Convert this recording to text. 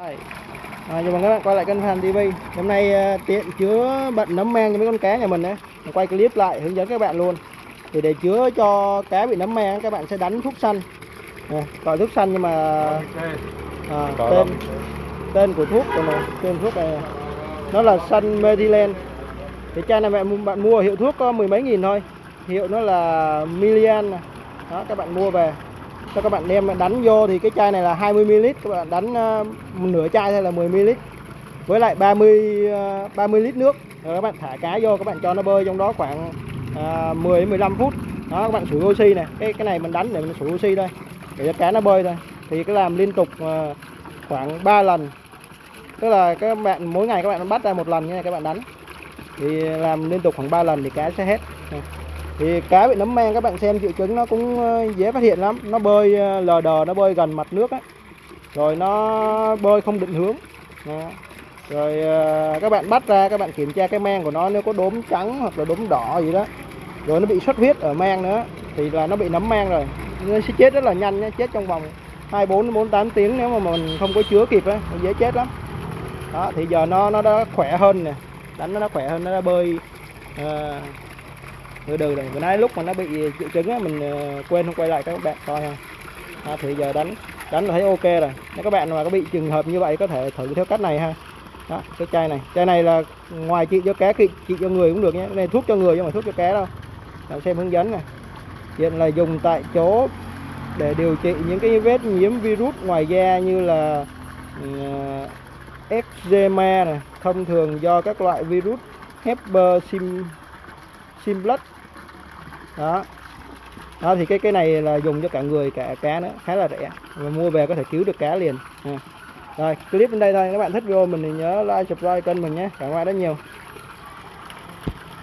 Rồi. À, chào mừng các bạn quay lại kênh Phan TV. Hôm nay à, tiện chứa bận nấm mang cho mấy con cá nhà mình đấy. Mình quay clip lại hướng dẫn các bạn luôn. Thì để chứa cho cá bị nấm mang các bạn sẽ đánh thuốc xanh. À, gọi thuốc xanh nhưng mà à, tên tên của thuốc của này, tên thuốc này nó là Sun Mediland. Thì chai này bạn bạn mua hiệu thuốc có mười mấy nghìn thôi. Hiệu nó là Milian. Đó các bạn mua về cho các bạn đem đánh vô thì cái chai này là 20ml các bạn đánh ờ, nửa chai hay là 10ml với lại 30 ờ, 30 lít nước. Rồi các bạn thả cá vô các bạn cho nó bơi trong đó khoảng ờ, à, 10 đến 15 phút. Đó các bạn sủi oxy này. Cái cái này mình đánh để mình sủi oxy đây để cho cá nó bơi thôi. Thì cái làm liên tục ờ, khoảng 3 lần. Tức là các bạn mỗi ngày các bạn bắt ra một lần như này các bạn đánh. Thì làm liên tục khoảng 3 lần thì cá sẽ hết thì cá bị nấm men các bạn xem triệu chứng nó cũng ờ, dễ phát hiện lắm. Nó bơi ờ, lờ đờ nó bơi gần mặt nước á. Rồi nó bơi không định hướng. Đó. rồi ờ, các bạn bắt ra các bạn kiểm tra cái men của nó nếu có đốm trắng hoặc là đốm đỏ gì đó. Rồi nó bị xuất huyết ở men nữa thì là nó bị nấm men rồi. Nó sẽ chết rất là nhanh nhé chết trong vòng 24 bốn 48 tiếng nếu mà mình không có chứa kịp á nó dễ chết lắm. Đó thì giờ nó nó đã khỏe hơn nè. Đánh nó đã khỏe hơn nó đã bơi à, từ đường này vừa nãy lúc mà nó bị triệu chứng á mình ờ, quên không quay lại các bạn coi ha. À, thì giờ đánh đánh là thấy ok rồi. Nếu các bạn mà có bị trường hợp như vậy có thể thử theo cách này ha. Đó cái chai này. Chai này là ngoài trị cho cá trị, trị cho người cũng được nhé. Cái này thuốc cho người chứ không phải thuốc cho cá đâu làm xem hướng dẫn này. Hiện là dùng tại chỗ để điều trị những cái vết nhiễm virus ngoài da như là uh, eczema này. Thông thường do các loại virus Herpes sim simplex đó. Đó, thì cái cái này là dùng cho cả người, cả cá nữa. Khá là rẻ. Và mua về có thể cứu được cá liền. À. rồi, clip đến đây thôi. Các bạn thích video mình thì nhớ like, subscribe kênh mình nhé. Cảm ơn rất nhiều.